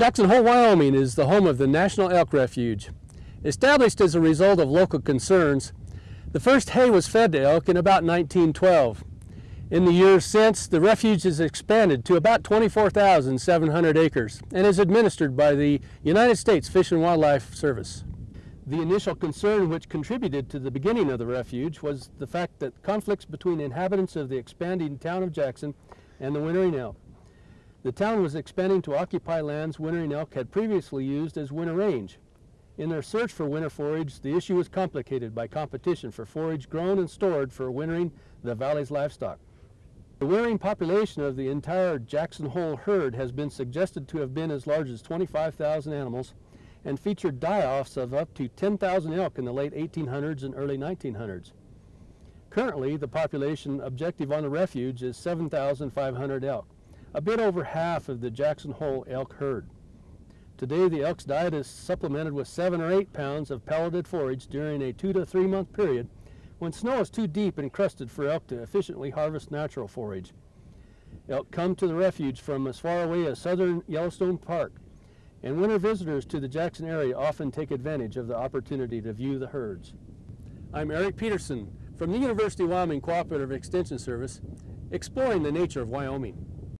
Jackson Hole, Wyoming is the home of the National Elk Refuge. Established as a result of local concerns, the first hay was fed to elk in about 1912. In the years since, the refuge has expanded to about 24,700 acres and is administered by the United States Fish and Wildlife Service. The initial concern which contributed to the beginning of the refuge was the fact that conflicts between inhabitants of the expanding town of Jackson and the wintering elk. The town was expanding to occupy lands wintering elk had previously used as winter range. In their search for winter forage, the issue was complicated by competition for forage grown and stored for wintering the valley's livestock. The wintering population of the entire Jackson Hole herd has been suggested to have been as large as 25,000 animals and featured die-offs of up to 10,000 elk in the late 1800s and early 1900s. Currently, the population objective on the refuge is 7,500 elk a bit over half of the Jackson Hole elk herd. Today the elk's diet is supplemented with seven or eight pounds of pelleted forage during a two to three month period when snow is too deep and crusted for elk to efficiently harvest natural forage. Elk come to the refuge from as far away as southern Yellowstone Park, and winter visitors to the Jackson area often take advantage of the opportunity to view the herds. I'm Eric Peterson from the University of Wyoming Cooperative Extension Service, exploring the nature of Wyoming.